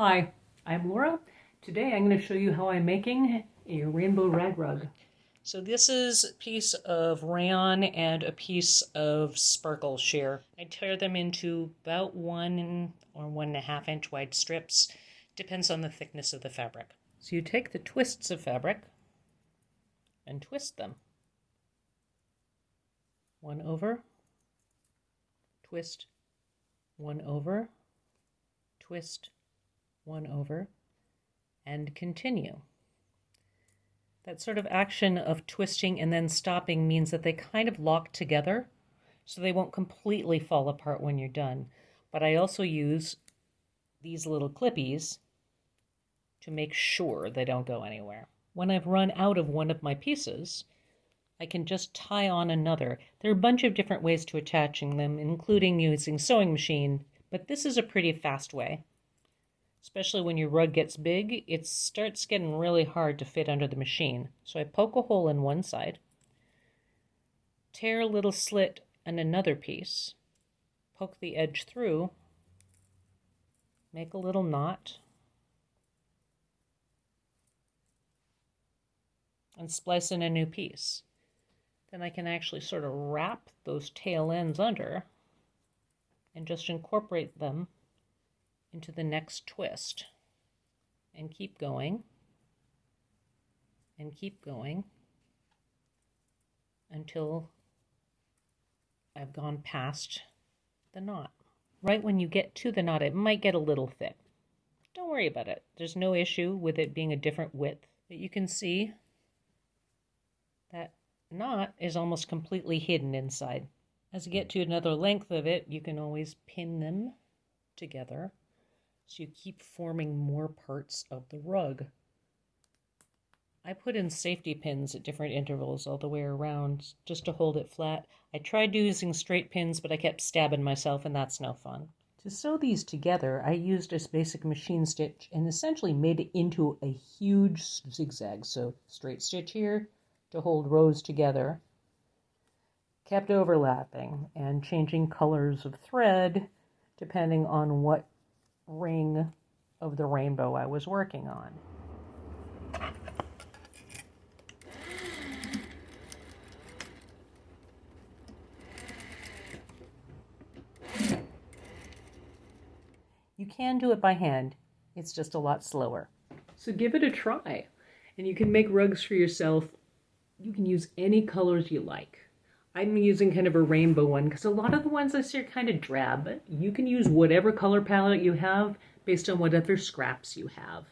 Hi, I'm Laura. Today I'm going to show you how I'm making a rainbow rag rug. So this is a piece of rayon and a piece of sparkle sheer. I tear them into about one or one and a half inch wide strips. Depends on the thickness of the fabric. So you take the twists of fabric and twist them. One over, twist, one over, twist, one over, and continue. That sort of action of twisting and then stopping means that they kind of lock together so they won't completely fall apart when you're done. But I also use these little clippies to make sure they don't go anywhere. When I've run out of one of my pieces, I can just tie on another. There are a bunch of different ways to attaching them, including using sewing machine, but this is a pretty fast way especially when your rug gets big, it starts getting really hard to fit under the machine. So I poke a hole in one side, tear a little slit in another piece, poke the edge through, make a little knot, and splice in a new piece. Then I can actually sort of wrap those tail ends under and just incorporate them into the next twist and keep going and keep going until I've gone past the knot. Right when you get to the knot, it might get a little thick. Don't worry about it. There's no issue with it being a different width. But you can see that knot is almost completely hidden inside. As you get to another length of it, you can always pin them together so you keep forming more parts of the rug. I put in safety pins at different intervals all the way around just to hold it flat. I tried using straight pins, but I kept stabbing myself, and that's no fun. To sew these together, I used a basic machine stitch and essentially made it into a huge zigzag. So straight stitch here to hold rows together, kept overlapping and changing colors of thread depending on what ring of the rainbow I was working on. You can do it by hand, it's just a lot slower. So give it a try, and you can make rugs for yourself. You can use any colors you like. I'm using kind of a rainbow one because a lot of the ones I see are kind of drab, you can use whatever color palette you have based on whatever scraps you have.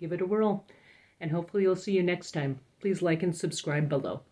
Give it a whirl, and hopefully you'll see you next time. Please like and subscribe below.